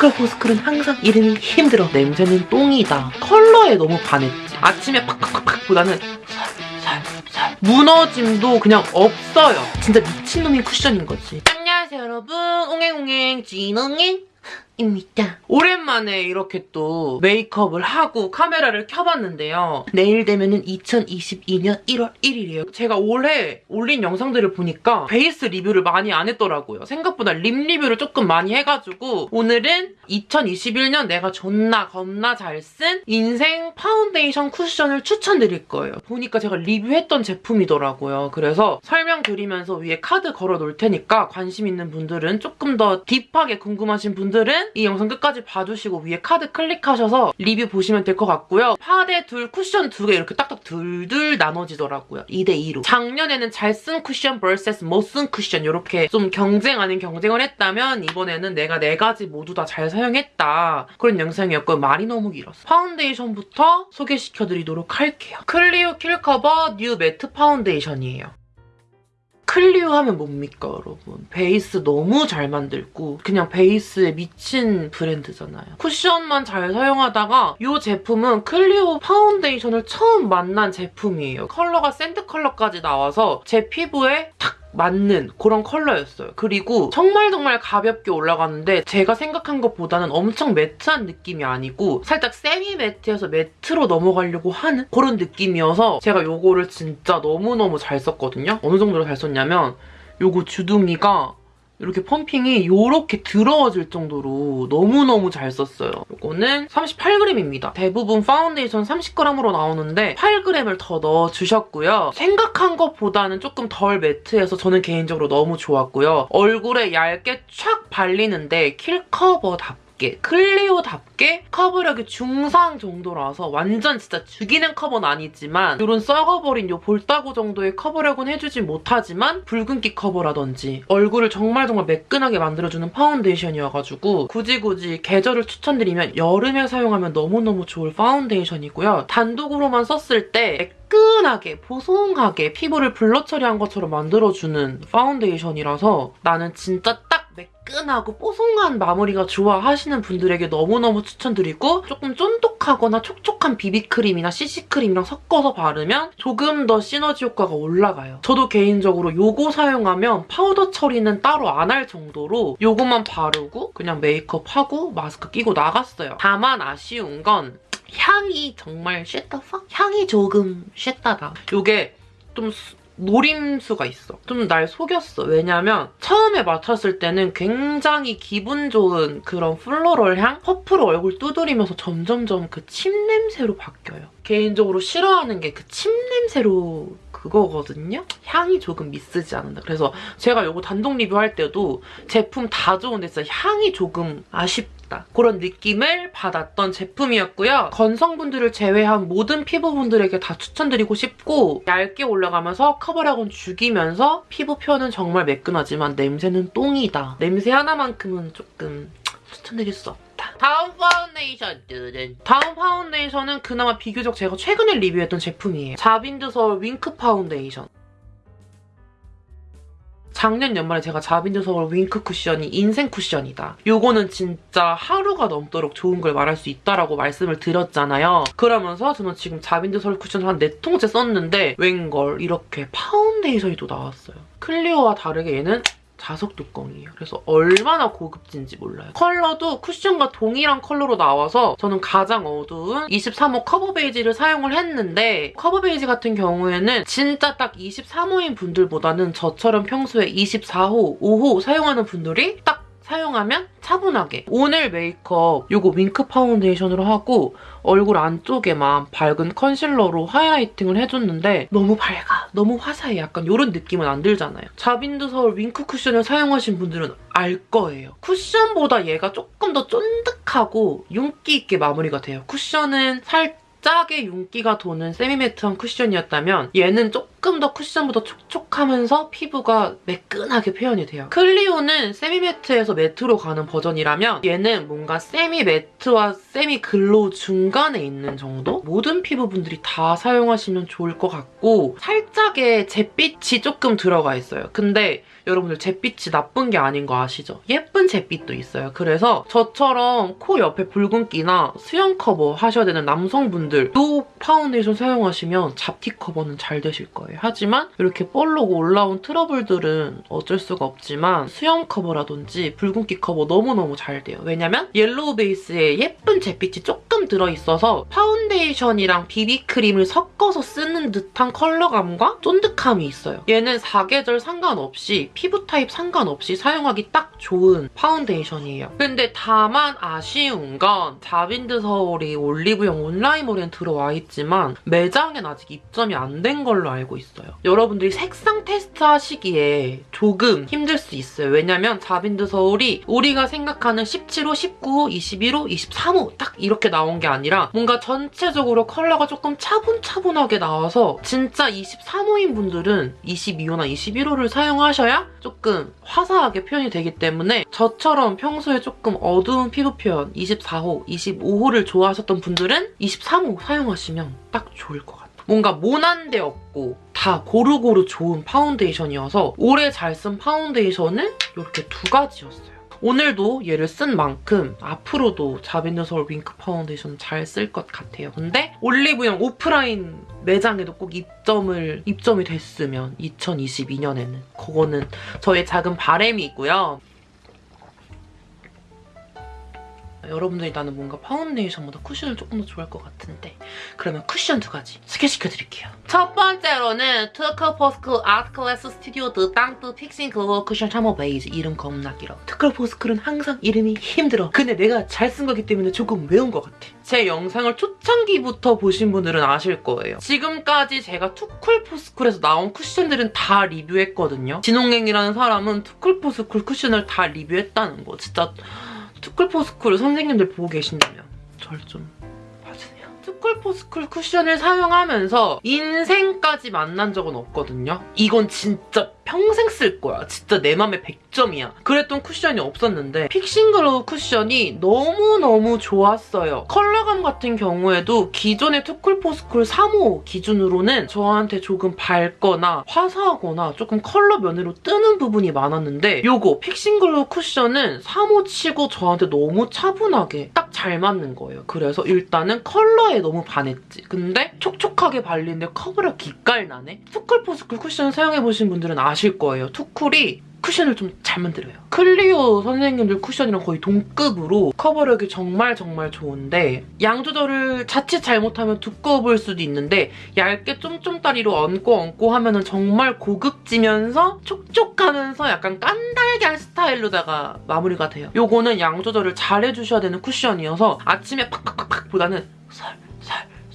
보스크라 보스크는 항상 이름이 힘들어. 냄새는 똥이다. 컬러에 너무 반했지. 아침에 팍팍팍팍 보다는 살살살 무너짐도 그냥 없어요. 진짜 미친놈인 쿠션인 거지. 안녕하세요 여러분. 옹행옹행 진옹행 입니다. 오랜만에 이렇게 또 메이크업을 하고 카메라를 켜봤는데요. 내일 되면은 2022년 1월 1일이에요. 제가 올해 올린 영상들을 보니까 베이스 리뷰를 많이 안 했더라고요. 생각보다 립 리뷰를 조금 많이 해가지고 오늘은 2021년 내가 존나 겁나 잘 쓴 인생 파운데이션 쿠션을 추천드릴 거예요. 보니까 제가 리뷰했던 제품이더라고요. 그래서 설명드리면서 위에 카드 걸어 놓을 테니까 관심 있는 분들은 조금 더 deep하게 궁금하신 분들은 이 영상 끝까지 봐주시고 위에 카드 클릭하셔서 리뷰 보시면 될 것 같고요. 파데 둘, 쿠션 두 개 이렇게 딱딱 둘둘 나눠지더라고요. 2대2로. 작년에는 잘 쓴 쿠션 vs 못 쓴 쿠션 이렇게 좀 경쟁 아닌 경쟁을 했다면 이번에는 내가 네 가지 모두 다 잘 사용했다. 그런 영상이었고 말이 너무 길었어. 파운데이션부터 소개시켜드리도록 할게요. 클리오 킬커버 뉴 매트 파운데이션이에요. 클리오 하면 뭡니까 여러분? 베이스 너무 잘 만들고 그냥 베이스에 미친 브랜드잖아요. 쿠션만 잘 사용하다가 이 제품은 클리오 파운데이션을 처음 만난 제품이에요. 컬러가 sand 컬러까지 나와서 제 피부에 탁 맞는 그런 컬러였어요. 그리고 정말 정말 가볍게 올라가는데 제가 생각한 것보다는 엄청 matte한 느낌이 아니고 살짝 semi matte에서 matte로 넘어가려고 하는 그런 느낌이어서 제가 이거를 진짜 너무너무 잘 썼거든요. 어느 정도로 잘 썼냐면 이거 주둥이가 이렇게 pumping이 이렇게 더러워질 정도로 너무너무 잘 썼어요. 이거는 38g입니다. 대부분 파운데이션 30g으로 나오는데 8g을 더 넣어주셨고요. 생각한 것보다는 조금 덜 matte해서 저는 개인적으로 너무 좋았고요. 얼굴에 얇게 촥 발리는데 킬커버답게 답게 클리오답게 커버력이 중상 정도라서 완전 진짜 죽이는 커버는 아니지만 이런 썩어버린 이 볼따구 정도의 커버력은 해주지 못하지만 붉은기 커버라든지 얼굴을 정말 정말 매끈하게 만들어주는 파운데이션이어가지고 굳이 굳이 계절을 추천드리면 여름에 사용하면 너무너무 좋을 파운데이션이고요. 단독으로만 썼을 때 매끈하게 보송하게 피부를 blur 처리한 것처럼 만들어주는 파운데이션이라서 나는 진짜 딱 매끈하고 뽀송한 마무리가 좋아하시는 분들에게 너무너무 추천드리고 조금 쫀득하거나 촉촉한 비비크림이나 CC크림이랑 섞어서 바르면 조금 더 시너지 효과가 올라가요. 저도 개인적으로 요거 사용하면 파우더 처리는 따로 안 할 정도로 요것만 바르고 그냥 메이크업하고 마스크 끼고 나갔어요. 다만 아쉬운 건 향이 정말 shit the fuck? 향이 조금 shit이다. 요게 좀 노림수가 있어. 좀 날 속였어. 왜냐면 처음에 맡았을 때는 굉장히 기분 좋은 그런 floral 향? 퍼프로 얼굴 두드리면서 점점점 그 침 냄새로 바뀌어요. 개인적으로 싫어하는 게 그 침 냄새로 그거거든요? 향이 조금 미쓰지 않는다. 그래서 제가 이거 단독 리뷰할 때도 제품 다 좋은데 진짜 향이 조금 아쉽다. 그런 느낌을 받았던 제품이었고요. 건성분들을 제외한 모든 피부분들에게 다 추천드리고 싶고 얇게 올라가면서 커버력은 죽이면서 피부 표현은 정말 매끈하지만 냄새는 똥이다. 냄새 하나만큼은 조금 추천드릴 수 없다. 다음 파운데이션 다음 파운데이션은 그나마 비교적 제가 최근에 리뷰했던 제품이에요. 자빈드 서울 윙크 파운데이션. 작년 연말에 제가 자빈드 서울 윙크 쿠션이 인생 쿠션이다. 요거는 진짜 하루가 넘도록 좋은 걸 말할 수 있다라고 말씀을 드렸잖아요. 그러면서 저는 지금 자빈드 서울 쿠션 한 4통째 썼는데 웬걸 이렇게 파운데이션이 또 나왔어요. 클리오와 다르게 얘는 자석 뚜껑이에요. 그래서 얼마나 고급진지 몰라요. 컬러도 쿠션과 동일한 컬러로 나와서 저는 가장 어두운 23호 커버 베이지를 사용을 했는데 커버 베이지 같은 경우에는 진짜 딱 23호인 분들보다는 저처럼 평소에 24호, 5호 사용하는 분들이 딱 사용하면 차분하게 오늘 메이크업 이거 윙크 파운데이션으로 하고 얼굴 안쪽에만 밝은 컨실러로 highlighting을 해줬는데 너무 밝아, 너무 화사해 약간 이런 느낌은 안 들잖아요. 자빈드 서울 윙크 쿠션을 사용하신 분들은 알 거예요. 쿠션보다 얘가 조금 더 쫀득하고 윤기 있게 마무리가 돼요. 쿠션은 살짝 짝의 윤기가 도는 semi matte한 쿠션이었다면 얘는 조금 조금 더 쿠션보다 촉촉하면서 피부가 매끈하게 표현이 돼요. 클리오는 semi matte에서 matte로 가는 버전이라면 얘는 뭔가 semi matte와 semi glow 중간에 있는 정도? 모든 피부분들이 다 사용하시면 좋을 것 같고 살짝의 잿빛이 조금 들어가 있어요. 근데 여러분들 잿빛이 나쁜 게 아닌 거 아시죠? 예쁜 잿빛도 있어요. 그래서 저처럼 코 옆에 붉은기나 수염 커버 하셔야 되는 남성분들도 파운데이션 사용하시면 잡티 커버는 잘 되실 거예요. 하지만 이렇게 볼록 올라온 트러블들은 어쩔 수가 없지만 수염 커버라든지 붉은기 커버 너무너무 잘 돼요. 왜냐면 yellow 베이스에 예쁜 잿빛이 조금 들어있어서 파운데이션이랑 비비크림을 섞어서 쓰는 듯한 컬러감과 쫀득함이 있어요. 얘는 사계절 상관없이 피부 타입 상관없이 사용하기 딱 좋은 파운데이션이에요. 근데 다만 아쉬운 건 자빈드 서울이 올리브영 온라인몰엔 들어와 있지만 매장엔 아직 입점이 안 된 걸로 알고 있어요. 여러분들이 색상 테스트 하시기에 조금 힘들 수 있어요. 왜냐면 자빈드 서울이 우리가 생각하는 17호, 19호, 21호, 23호 딱 이렇게 나온 게 아니라 뭔가 전체적으로 컬러가 조금 차분차분하게 나와서 진짜 23호인 분들은 22호나 21호를 사용하셔야 조금 화사하게 표현이 되기 때문에 저처럼 평소에 조금 어두운 피부 표현 24호, 25호를 좋아하셨던 분들은 23호 사용하시면 딱 좋을 것 같아요. 뭔가 모난 데 없고 다 고루고루 좋은 파운데이션이어서 오래 잘쓴 파운데이션은 이렇게 두 가지였어요. 오늘도 얘를 쓴 만큼 앞으로도 서울 윙크 파운데이션 잘 쓸 것 같아요. 근데 올리브영 오프라인 매장에도 꼭 입점을 입점이 됐으면 2022년에는 그거는 저의 작은 바램이고요. 여러분들이 나는 뭔가 파운데이션보다 쿠션을 조금 더 좋아할 것 같은데 그러면 쿠션 두 가지 소개시켜드릴게요. 첫 번째로는 투쿨포스쿨 Artclass Studio de Teint Fixing Glow 쿠션 샤머 베이지 이름 겁나 길어. 투쿨포스쿨은 항상 이름이 힘들어. 근데 내가 잘 쓴 거기 때문에 조금 외운 것 같아. 제 영상을 초창기부터 보신 분들은 아실 거예요. 지금까지 제가 투쿨포스쿨에서 나온 쿠션들은 다 리뷰했거든요. 진홍행이라는 사람은 투쿨포스쿨 쿠션을 다 리뷰했다는 거. 진짜 투쿨포스쿨 선생님들 보고 계신다면 절 좀 봐주세요. 투쿨포스쿨 쿠션을 사용하면서 인생까지 만난 적은 없거든요. 이건 진짜 평생 쓸 거야. 진짜 내 맘에 100점이야. 그랬던 쿠션이 없었는데 Fixing Glow 쿠션이 너무너무 좋았어요. 컬러감 같은 경우에도 기존의 투쿨포스쿨 3호 기준으로는 저한테 조금 밝거나 화사하거나 조금 컬러 면으로 뜨는 부분이 많았는데 요거 Fixing Glow 쿠션은 3호 치고 저한테 너무 차분하게 딱 잘 맞는 거예요. 그래서 일단은 컬러에 너무 반했지. 근데 촉촉하게 발리는데 커버력 기깔 나네? 투쿨포스쿨 쿠션 사용해보신 분들은 아실 거예요. 투쿨이 쿠션을 좀 잘 만들어요. 클리오 선생님들 쿠션이랑 거의 동급으로 커버력이 정말 정말 좋은데 양 조절을 자칫 잘못하면 보일 수도 있는데 얇게 쫌쫌다리로 얹고 얹고 하면 은 정말 고급지면서 촉촉하면서 약간 깐달걀 스타일로다가 마무리가 돼요. 요거는 양 조절을 잘 해주셔야 되는 쿠션이어서 아침에 팍팍팍팍 보다는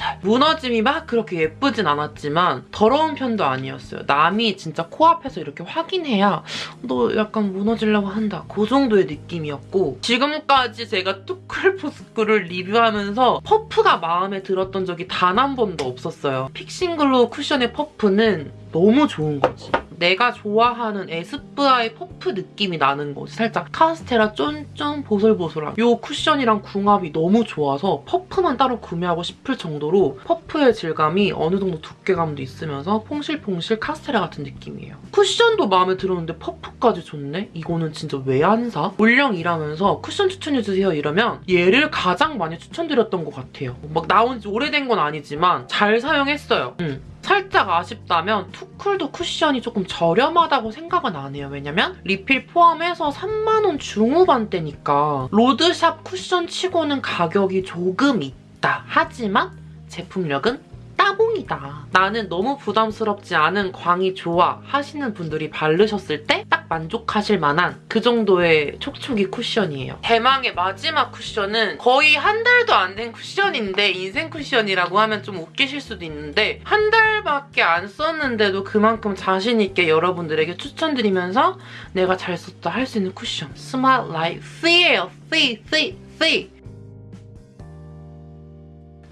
살 무너짐이 막 그렇게 예쁘진 않았지만 더러운 편도 아니었어요. 남이 진짜 코앞에서 이렇게 확인해야 너 약간 무너지려고 한다. 그 정도의 느낌이었고 지금까지 제가 투쿨포스쿨을 리뷰하면서 퍼프가 마음에 들었던 적이 단 한 번도 없었어요. Fixing Glow 쿠션의 퍼프는 너무 좋은 거지. 내가 좋아하는 에스쁘아의 퍼프 느낌이 나는 거지. 살짝 카스테라 쫀쫀 보슬보슬한 이 쿠션이랑 궁합이 너무 좋아서 퍼프만 따로 구매하고 싶을 정도로 퍼프의 질감이 어느 정도 두께감도 있으면서 퐁실퐁실 카스테라 같은 느낌이에요. 쿠션도 마음에 들었는데 퍼프까지 좋네? 이거는 진짜 왜 안 사? 올영 일하면서 쿠션 추천해주세요 이러면 얘를 가장 많이 추천드렸던 것 같아요. 막 나온 지 오래된 건 아니지만 잘 사용했어요. 응. 살짝 아쉽다면 투쿨도 쿠션이 조금 저렴하다고 생각은 안 해요. 왜냐면 리필 포함해서 3만원 중후반대니까 로드샵 쿠션 치고는 가격이 조금 있다. 하지만 제품력은 따봉이다. 나는 너무 부담스럽지 않은 광이 좋아 하시는 분들이 바르셨을 때 딱 만족하실 만한 그 정도의 촉촉이 쿠션이에요. 대망의 마지막 쿠션은 거의 한 달도 안 된 쿠션인데 인생 쿠션이라고 하면 좀 웃기실 수도 있는데 한 달밖에 안 썼는데도 그만큼 자신 있게 여러분들에게 추천드리면서 내가 잘 썼다 할 수 있는 쿠션 스마트 라이트 퓌예요. 퓌, 퓌, 퓌.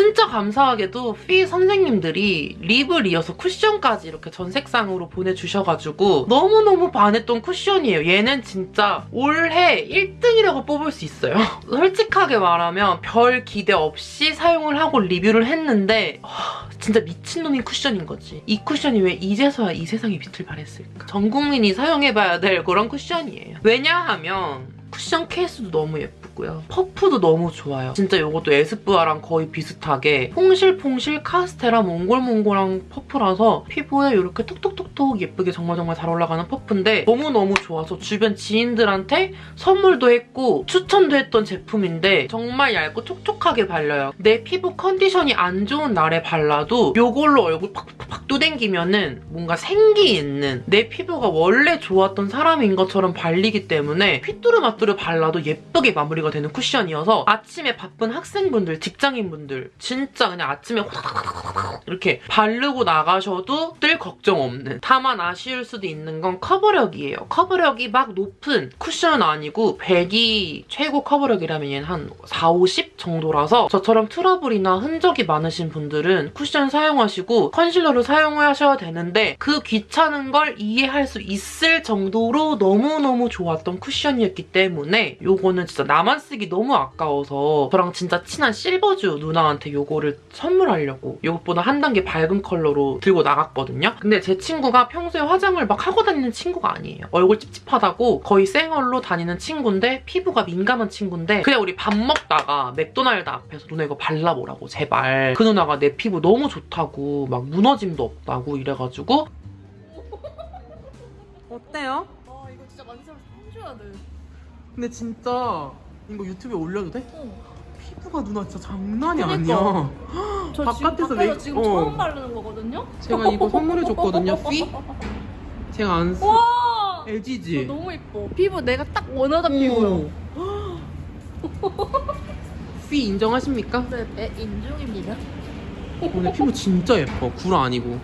진짜 감사하게도 퓌 선생님들이 립을 이어서 쿠션까지 이렇게 전색상으로 보내주셔가지고 너무너무 반했던 쿠션이에요. 얘는 진짜 올해 1등이라고 뽑을 수 있어요. 솔직하게 말하면 별 기대 없이 사용을 하고 리뷰를 했는데 하, 진짜 미친놈인 쿠션인 거지. 이 쿠션이 왜 이제서야 이 세상에 빛을 발했을까? 전 국민이 사용해봐야 될 그런 쿠션이에요. 왜냐하면 쿠션 케이스도 너무 예 쁘고요. 퍼프도 너무 좋아요. 진짜 이것도 에스쁘아랑 거의 비슷하게 퐁실퐁실 카스테라 몽골몽골한 퍼프라서 피부에 이렇게 톡톡톡 톡 예쁘게 정말 정말 잘 올라가는 퍼프인데 너무너무 좋아서 주변 지인들한테 선물도 했고 추천도 했던 제품인데 정말 얇고 촉촉하게 발려요. 내 피부 컨디션이 안 좋은 날에 발라도 이걸로 얼굴 팍팍팍 뚜댕기면 은 뭔가 생기 있는 내 피부가 원래 좋았던 사람인 것처럼 발리기 때문에 휘뚜루마뚜루 발라도 예쁘게 마무리가 되는 쿠션이어서 아침에 바쁜 학생분들, 직장인분들 진짜 그냥 아침에 이렇게 바르고 나가셔도 뜰 걱정 없는 다만 아쉬울 수도 있는 건 커버력이에요. 커버력이 막 높은 쿠션은 아니고 100이 최고 커버력이라면 얘는 한 4, 50 정도라서 저처럼 트러블이나 흔적이 많으신 분들은 쿠션 사용하시고 컨실러를 사용하셔야 되는데 그 귀찮은 걸 이해할 수 있을 정도로 너무너무 좋았던 쿠션이었기 때문에 요거는 진짜 나만 쓰기 너무 아까워서 저랑 진짜 친한 실버주 누나한테 요거를 선물하려고 이것보다 한 단계 밝은 컬러로 들고 나갔거든요. 근데 제 친구가 평소에 화장을 막 하고 다니는 친구가 아니에요. 얼굴 찝찝하다고 거의 생얼로 다니는 친구인데 피부가 민감한 친구인데 그냥 우리 밥 먹다가 맥도날드 앞에서 누나 이거 발라보라고 제발. 그 누나가 내 피부 너무 좋다고 막 무너짐도 없다고 이래가지고 어때요? 아 이거 진짜 사람 사줘야 돼. 근데 진짜 이거 유튜브에 올려도 돼? 어. 피부가 누나 진짜 장난이 그러니까. 아니야. 저 바깥에서 지금 왜- 밖에서 지금 어. 처음 바르는 거거든요. 제가 이거 선물해줬거든요, 피? 제가 안 써. 와. LG지? 저 너무 예뻐. 피부 내가 딱 원하던 오. 피부요. 피 인정하십니까? 네, 네, 인중입니다. 오늘 피부 진짜 예뻐. 구라 아니고.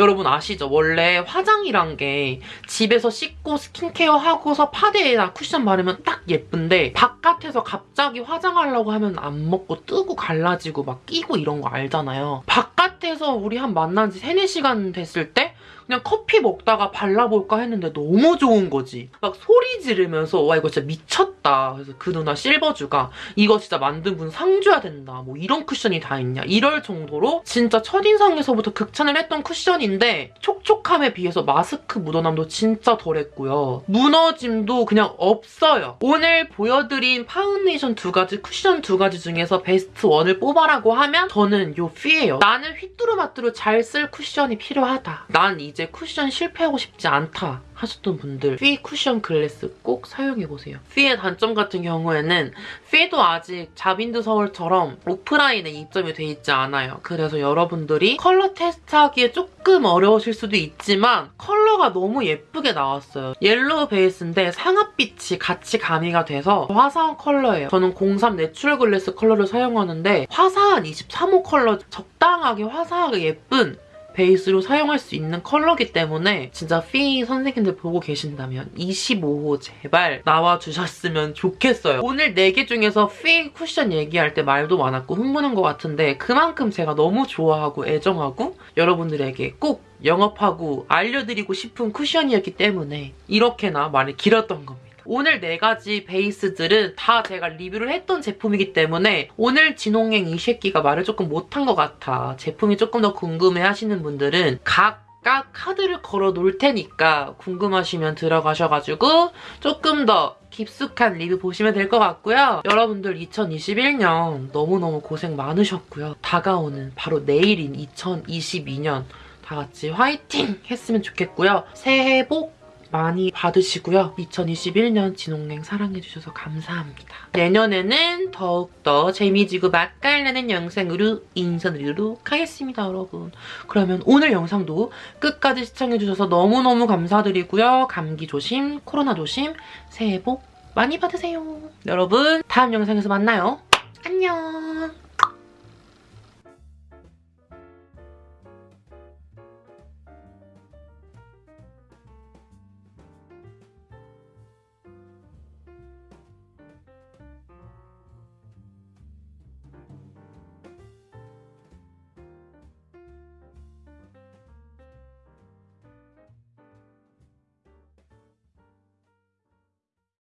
여러분 아시죠? 원래 화장이란 게 집에서 씻고 스킨케어 하고서 파데에다 쿠션 바르면 딱 예쁜데 바깥에서 갑자기 화장하려고 하면 안 먹고 뜨고 갈라지고 막 끼고 이런 거 알잖아요. 바깥에서 우리 한 만난 지 3, 4시간 됐을 때 그냥 커피 먹다가 발라볼까 했는데 너무 좋은 거지. 막 소리 지르면서 와 이거 진짜 미쳤다. 그래서 그 누나 실버주가 이거 진짜 만든 분 상 줘야 된다. 뭐 이런 쿠션이 다 있냐. 이럴 정도로 진짜 첫인상에서부터 극찬을 했던 쿠션인데 촉촉함에 비해서 마스크 묻어남도 진짜 덜했고요. 무너짐도 그냥 없어요. 오늘 보여드린 파운데이션 두 가지, 쿠션 두 가지 중에서 best one을 뽑아라고 하면 저는 요 퓌예요. 나는 휘뚜루마뚜루 잘 쓸 쿠션이 필요하다. 난 이제 쿠션 실패하고 싶지 않다. 하셨던 분들 퓌 쿠션 glass 꼭 사용해보세요. 퓌의 단점 같은 경우에는 퓌도 아직 자빈드 서울처럼 오프라인에 입점이 돼 있지 않아요. 그래서 여러분들이 컬러 테스트하기에 조금 어려우실 수도 있지만 컬러가 너무 예쁘게 나왔어요. 옐로우 베이스인데 상아빛이 같이 가미가 돼서 화사한 컬러예요. 저는 03 natural glass 컬러를 사용하는데 화사한 23호 컬러 적당하게 화사하게 예쁜 베이스로 사용할 수 있는 컬러기 때문에 진짜 피 선생님들 보고 계신다면 25호 제발 나와주셨으면 좋겠어요. 오늘 4개 중에서 피 쿠션 얘기할 때 말도 많았고 흥분한 것 같은데 그만큼 제가 너무 좋아하고 애정하고 여러분들에게 꼭 영업하고 알려드리고 싶은 쿠션이었기 때문에 이렇게나 말이 길었던 겁니다. 오늘 네 가지 베이스들은 다 제가 리뷰를 했던 제품이기 때문에 오늘 진홍행 이 새끼가 말을 조금 못한 것 같아. 제품이 조금 더 궁금해 하시는 분들은 각각 카드를 걸어 놓을 테니까 궁금하시면 들어가셔가지고 조금 더 깊숙한 리뷰 보시면 될 것 같고요. 여러분들 2021년 너무너무 고생 많으셨고요. 다가오는 바로 내일인 2022년 다 같이 화이팅 했으면 좋겠고요. 새해 복 많이 받으시고요. 2021년 진홍냉 사랑해주셔서 감사합니다. 내년에는 더욱더 재미지고 맛깔나는 영상으로 인사드리도록 하겠습니다, 여러분. 그러면 오늘 영상도 끝까지 시청해주셔서 너무너무 감사드리고요. 감기 조심, 코로나 조심, 새해 복 많이 받으세요. 여러분, 다음 영상에서 만나요. 안녕.